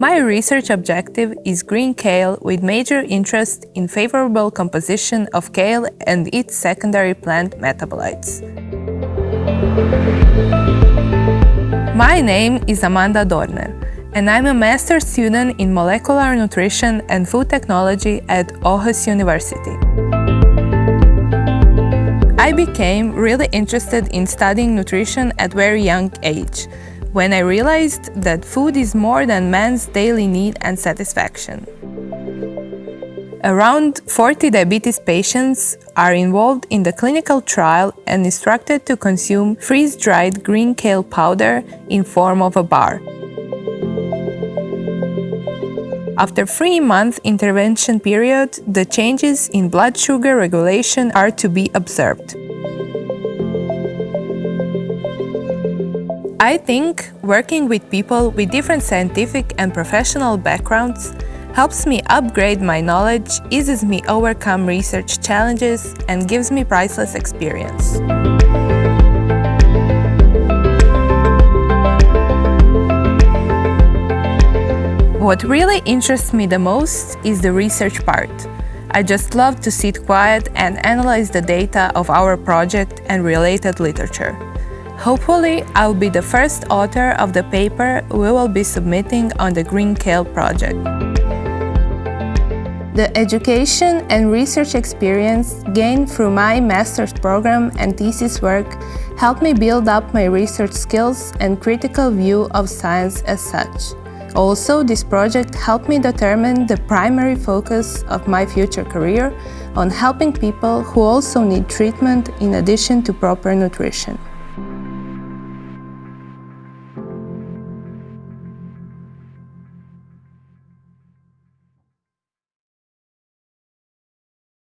My research objective is green kale with major interest in favorable composition of kale and its secondary plant metabolites. My name is Amanda Dorner and I'm a master's student in molecular nutrition and food technology at Aarhus University. I became really interested in studying nutrition at very young age, when I realized that food is more than man's daily need and satisfaction. Around 40 diabetes patients are involved in the clinical trial and instructed to consume freeze-dried green kale powder in form of a bar. After three-month intervention period, the changes in blood sugar regulation are to be observed. I think working with people with different scientific and professional backgrounds helps me upgrade my knowledge, eases me overcome research challenges, and gives me priceless experience. What really interests me the most is the research part. I just love to sit quiet and analyze the data of our project and related literature. Hopefully, I'll be the first author of the paper we will be submitting on the Green Kale project. The education and research experience gained through my master's program and thesis work helped me build up my research skills and critical view of science as such. Also, this project helped me determine the primary focus of my future career on helping people who also need treatment in addition to proper nutrition.